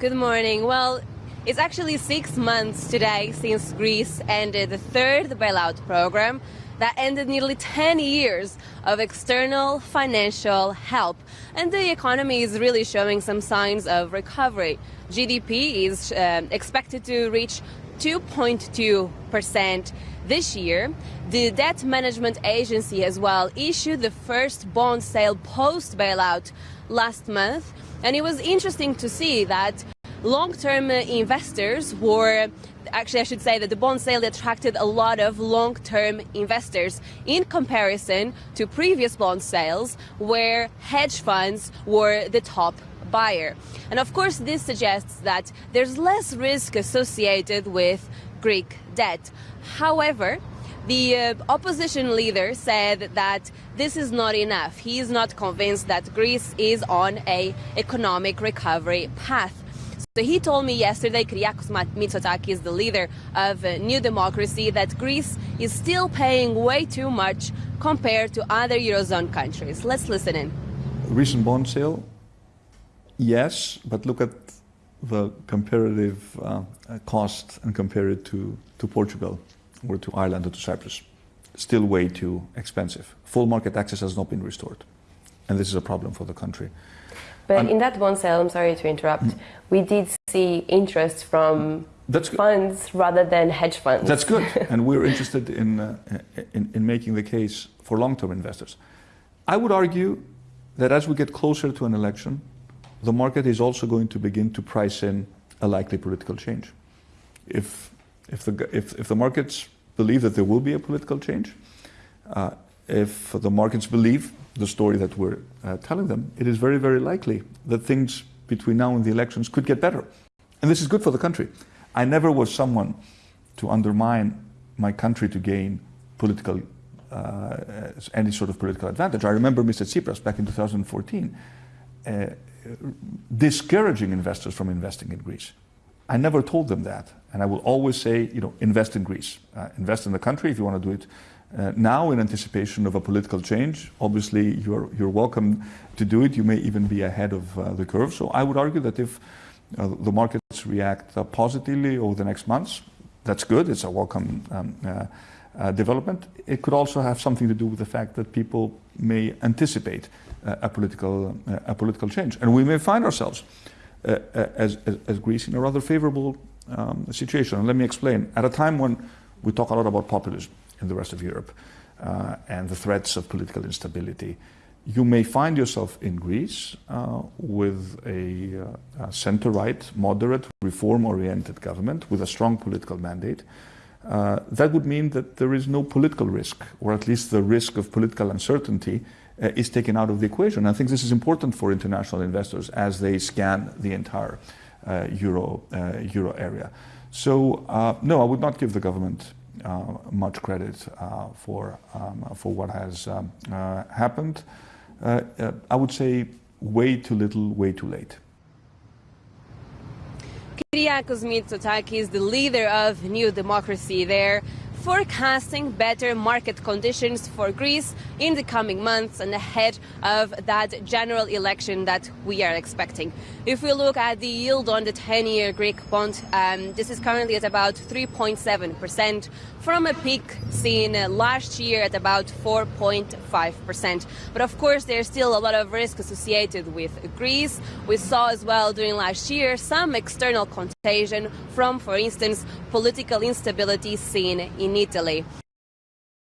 Good morning. Well, it's actually six months today since Greece ended the third bailout program that ended nearly 10 years of external financial help. And the economy is really showing some signs of recovery. GDP is uh, expected to reach 2.2% this year. The debt management agency as well issued the first bond sale post bailout last month. And it was interesting to see that long-term investors were actually I should say that the bond sale attracted a lot of long-term investors in comparison to previous bond sales where hedge funds were the top buyer. And of course this suggests that there's less risk associated with Greek debt. However, the uh, opposition leader said that this is not enough. He is not convinced that Greece is on a economic recovery path. So he told me yesterday, Kyriakos Mitsotakis, the leader of uh, New Democracy, that Greece is still paying way too much compared to other Eurozone countries. Let's listen in. Recent bond sale, yes, but look at the comparative uh, cost and compare it to, to Portugal or to Ireland or to Cyprus. Still way too expensive. Full market access has not been restored. And this is a problem for the country. But in that one sale, I'm sorry to interrupt, mm. we did see interest from funds rather than hedge funds. That's good. and we're interested in, uh, in, in making the case for long-term investors. I would argue that as we get closer to an election, the market is also going to begin to price in a likely political change. If, if, the, if, if the markets believe that there will be a political change, uh, if the markets believe the story that we're uh, telling them, it is very, very likely that things between now and the elections could get better. And this is good for the country. I never was someone to undermine my country to gain political, uh, any sort of political advantage. I remember Mr. Tsipras back in 2014 uh, discouraging investors from investing in Greece. I never told them that. And I will always say, you know, invest in Greece. Uh, invest in the country if you want to do it uh, now in anticipation of a political change. Obviously, you're, you're welcome to do it. You may even be ahead of uh, the curve. So I would argue that if uh, the markets react uh, positively over the next months, that's good. It's a welcome um, uh, development. It could also have something to do with the fact that people may anticipate a political a political change, and we may find ourselves as, as, as Greece in a rather favorable um, situation. And let me explain. At a time when we talk a lot about populism, in the rest of Europe uh, and the threats of political instability. You may find yourself in Greece uh, with a, uh, a center-right, moderate, reform-oriented government with a strong political mandate. Uh, that would mean that there is no political risk, or at least the risk of political uncertainty uh, is taken out of the equation. I think this is important for international investors as they scan the entire uh, euro, euro area. So, no, I would not give the government uh, much credit uh, for, um, for what has um, uh, happened. I would say way too little, way too late. Kyriakos Mitsotakis, the leader of New Democracy there, forecasting better market conditions for Greece in the coming months and ahead of that general election that we are expecting. If we look at the yield on the 10-year Greek bond, um, this is currently at about 3.7% from a peak seen last year at about 4.5%. But of course, there's still a lot of risk associated with Greece. We saw as well during last year some external contagion from, for instance, political instability seen in Italy.